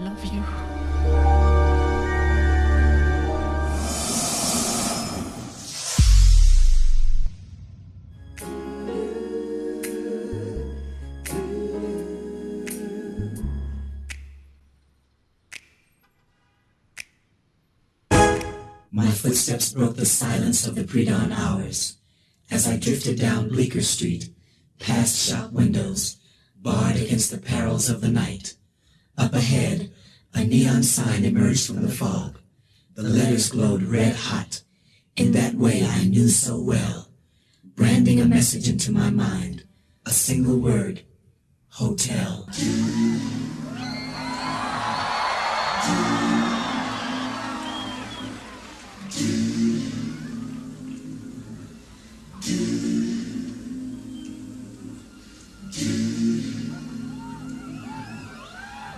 love you. My footsteps broke the silence of the pre-dawn hours as I drifted down Bleecker Street, past shop windows, barred against the perils of the night. Up ahead, a neon sign emerged from the fog. The letters glowed red hot, in that way I knew so well, branding a message into my mind, a single word, hotel.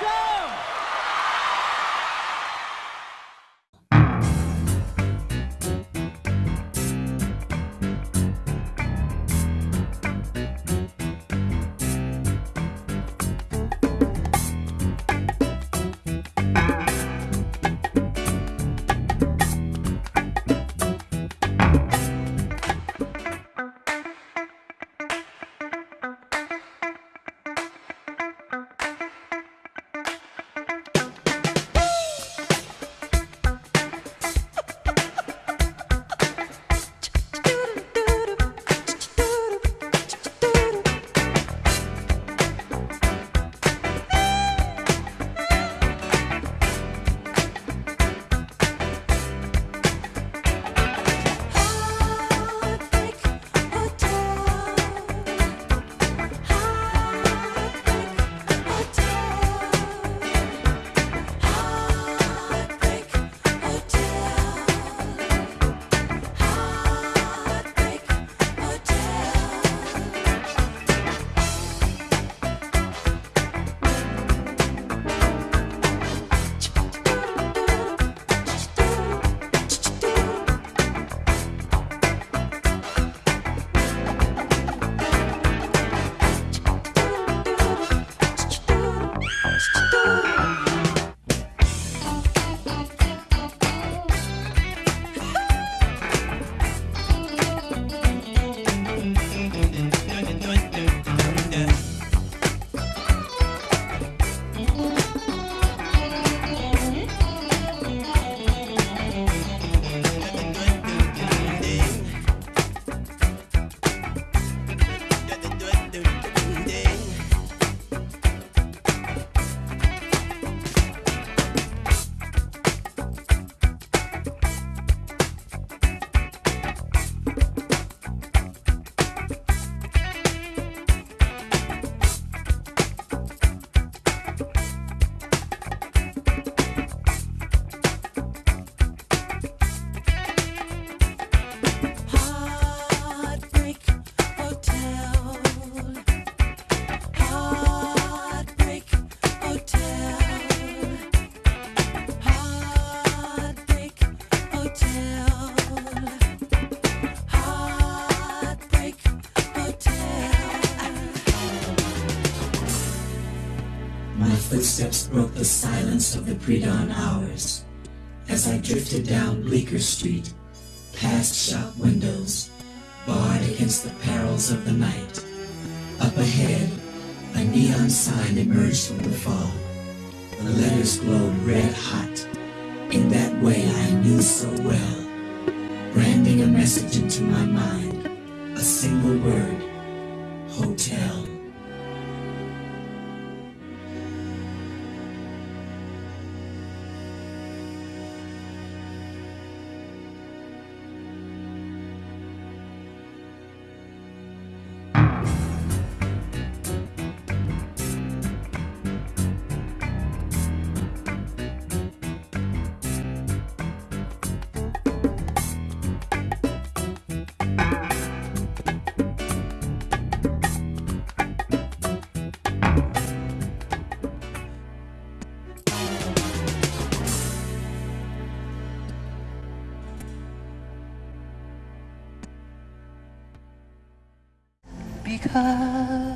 Welcome! Footsteps broke the silence of the pre-dawn hours as I drifted down Bleecker Street, past shop windows, barred against the perils of the night. Up ahead, a neon sign emerged from the fog. The letters glowed red hot, in that way I knew so well, branding a message into my mind, a single word, hotel. Because I